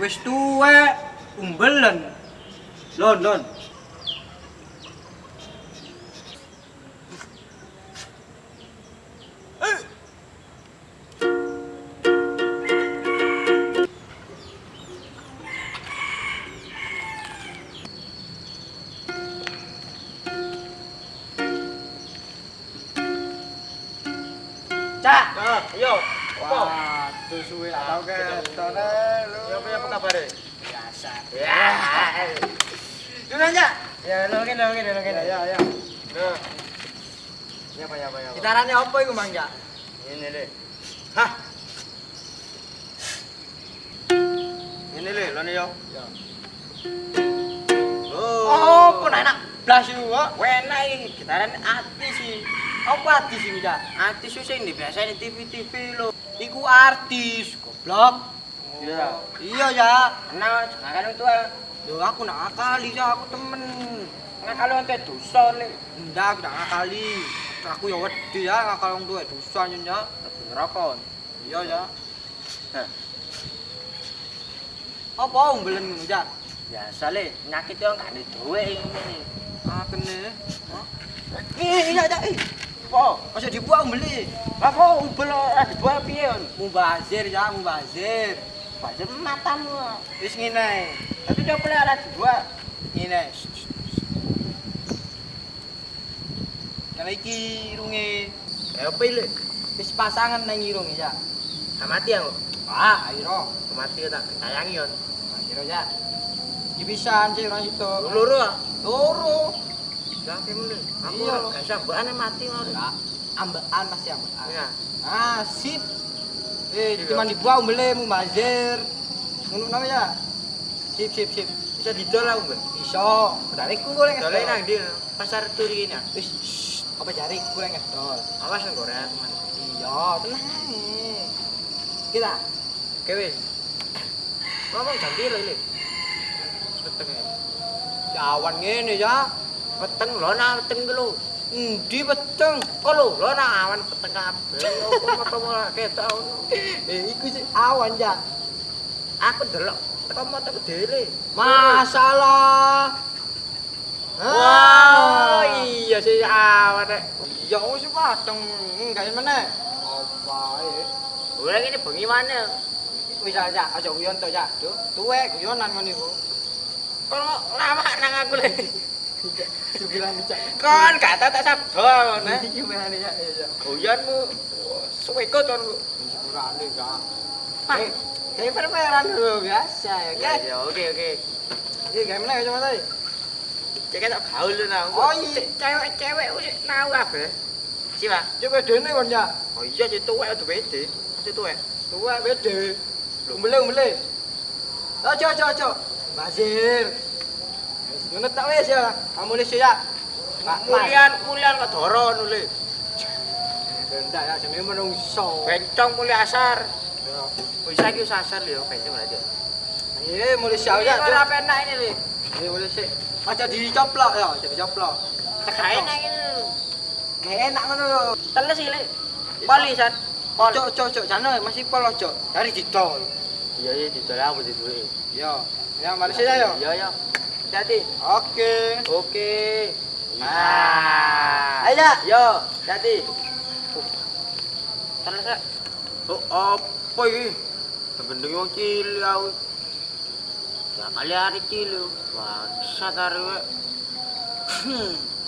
Wis tuwek umbelen. Lon, lon. Cak. Nah, ayo. Apa? Waduh suwe gak tau ketone lu. Ya apa apa kabar? Biasa. Ya. Dulu aja. Ya, lo ngene lo ngene lo ngene. Ya, ya. Nah. Ya apa ya apa ya. Gitarane apa iku, Mang, Cak? Ini le. Hah? Ini le, lo yo. Ya. Oh, Oh, pun enak blas kok. Enak iki, gitaran ati sih. Apa artis iki, Cak? Ati susah ini biasa di TV-TV lo. Iku artis, goblok. Iya. Iya, Cak. Nah, sekarang itu ah. Yo aku nak ngakali, Cak, aku temen. Nggak kalau ente dosa le. Ndak, aku nak ngakali. Aku ya wedi ya ngakal wong tuwa dosa nyonya. Ngerokok. Iya. Hah. Apa umbelen ngono, Cak? Biasa le, nyakit yo gak ada duwe ini. Ah, kene. Hah? Eh, iya, Cak. Eh, Apa? Masa dibuat umbeli? Apa ubel ora dibuat piye on? Mubazir, Cak, mubazir. Baca matamu. Wis ngene. Tapi dia boleh ora dibuat. Ngene. Karena iki irunge Ya ile? wis pasangan nang irunge, Cak. Mati aku. Ah, ayo. Mati tak sayangi on. Akhirnya, Cak. Iki pisan sih orang itu. Loro ah. Aku Iya. gak mati ngono. Ya, ambaan pasti ambaan. Iya. Ah, sip. Eh, Iya. cuma dibuang umbele mubazir. Ngono namanya. Sip, sip, sip. Bisa didol aku, Mbak. Bisa. Dari ku goleng Dole nang ndi? Pasar Turi ini. ah. Wis, apa jari goleng ngedol. Awas nang Korea teman. Iya, tenang. Kita Oke wis. Ngomong ganti lho ini. Peteng. jawan ngene ya. Peteng lho nah peteng lho. Endi beteng? Kok lho nah awan peteng kabeh. Opo moto ketok ngono. Eh, iku sih awan ya. Aku delok teko moto dhewe. Masalah. Wah, iya sih awan nek. Ya wis padang enggak meneh. Apa ae. Ora ngene bengi mana? Wis aja, aja guyon to ya. Duh, tuwek guyonan ngono iku. Kok lama nang aku le. Kan kata tak sabda ngono. Iki gimana ya? Goyanmu suwe ikut kan. Syukurane gak. Kayak permainan dulu biasa ya kan? Ya oke oke. Ini gimana ya cuma tadi? Cek tak gaul lu nang. Oh iya, cewek-cewek wis nau kabeh. Siapa? Cewek dene kon ya. Oh iya, cewek tuwek udah beda. Cewek tuwek. Tuwek beda. Umbele umbele. Ojo ojo ojo. Basir. Ngono tak wis ya. Kamu wis ya. Mulian mulian kok nule. Bendak ya jenenge menungso. Bencong mulai asar. Ya. Wis saiki wis asar lho bencong aja. Eh, mulai siap Ya ora penak ini lho. Eh, mulai sik. Aja dicoplok ya, aja dicoplok. Enak ini lho. Kayak enak ngono lho. Teles iki, Lek. Poli san. Pol. Cok cok cok jane masih pol ojo. Dari didol. Iya iya didol aku di duwe. Ya. Ya, mari sih ya. Iya iya. Hati-hati. Oke. Oke. Ah. Ah. Ayo. Yo, hati. Teles, Kak. Oh, apa iki? Gendeng wong cilik aku. Ya kali hari cilik. Bangsat arek. Hmm.